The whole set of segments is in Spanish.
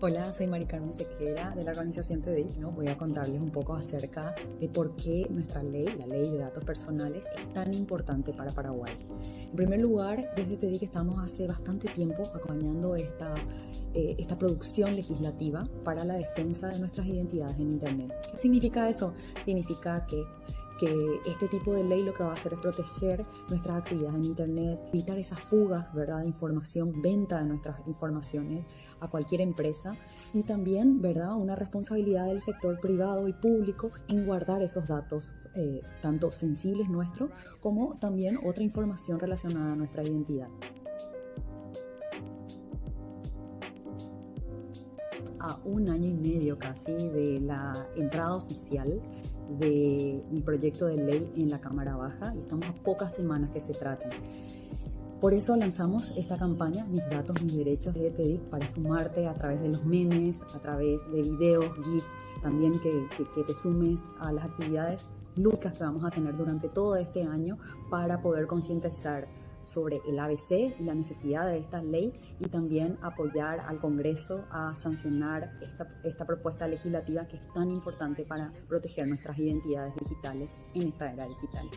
Hola, soy Mari Carmen Sequera de la organización TDI. ¿no? Voy a contarles un poco acerca de por qué nuestra ley, la ley de datos personales, es tan importante para Paraguay. En primer lugar, desde TDI estamos hace bastante tiempo acompañando esta, eh, esta producción legislativa para la defensa de nuestras identidades en Internet. ¿Qué significa eso? Significa que que este tipo de ley lo que va a hacer es proteger nuestras actividades en Internet, evitar esas fugas ¿verdad? de información, venta de nuestras informaciones a cualquier empresa y también ¿verdad? una responsabilidad del sector privado y público en guardar esos datos, eh, tanto sensibles nuestros como también otra información relacionada a nuestra identidad. a un año y medio casi de la entrada oficial de mi proyecto de ley en la Cámara Baja y estamos a pocas semanas que se trate. Por eso lanzamos esta campaña, Mis Datos, Mis Derechos de TEDIC, para sumarte a través de los memes, a través de videos, GIF, también que, que te sumes a las actividades lúdicas que vamos a tener durante todo este año para poder concientizar sobre el ABC y la necesidad de esta ley y también apoyar al Congreso a sancionar esta, esta propuesta legislativa que es tan importante para proteger nuestras identidades digitales en esta era digital.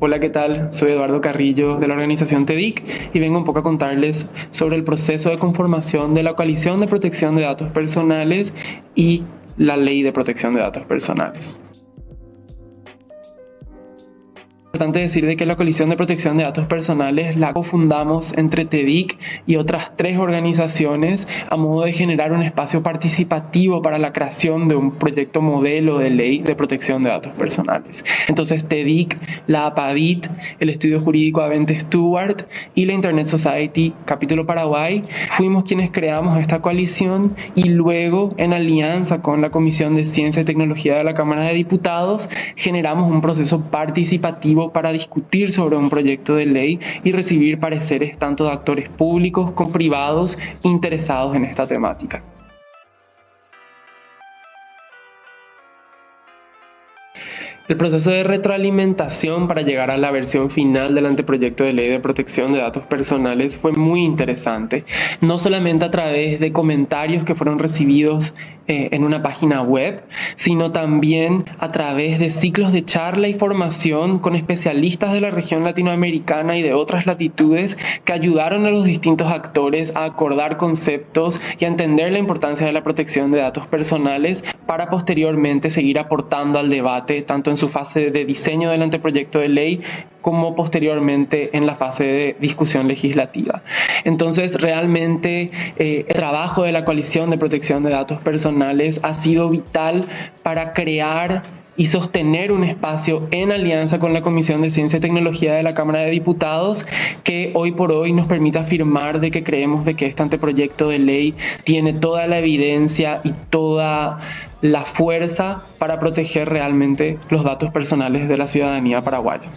Hola, ¿qué tal? Soy Eduardo Carrillo de la organización TEDIC y vengo un poco a contarles sobre el proceso de conformación de la Coalición de Protección de Datos Personales y la Ley de Protección de Datos Personales importante decir de que la Coalición de Protección de Datos Personales la cofundamos entre TEDIC y otras tres organizaciones a modo de generar un espacio participativo para la creación de un proyecto modelo de ley de protección de datos personales. Entonces TEDIC, la APADIT, el Estudio Jurídico Avente Stewart y la Internet Society Capítulo Paraguay fuimos quienes creamos esta coalición y luego en alianza con la Comisión de Ciencia y Tecnología de la Cámara de Diputados generamos un proceso participativo para discutir sobre un proyecto de ley y recibir pareceres tanto de actores públicos como privados interesados en esta temática. El proceso de retroalimentación para llegar a la versión final del anteproyecto de ley de protección de datos personales fue muy interesante, no solamente a través de comentarios que fueron recibidos eh, en una página web, sino también a través de ciclos de charla y formación con especialistas de la región latinoamericana y de otras latitudes que ayudaron a los distintos actores a acordar conceptos y a entender la importancia de la protección de datos personales para posteriormente seguir aportando al debate tanto en su fase de diseño del anteproyecto de ley como posteriormente en la fase de discusión legislativa. Entonces, realmente eh, el trabajo de la coalición de protección de datos personales ha sido vital para crear y sostener un espacio en alianza con la Comisión de Ciencia y Tecnología de la Cámara de Diputados que hoy por hoy nos permita afirmar de que creemos de que este anteproyecto de ley tiene toda la evidencia y toda la fuerza para proteger realmente los datos personales de la ciudadanía paraguaya.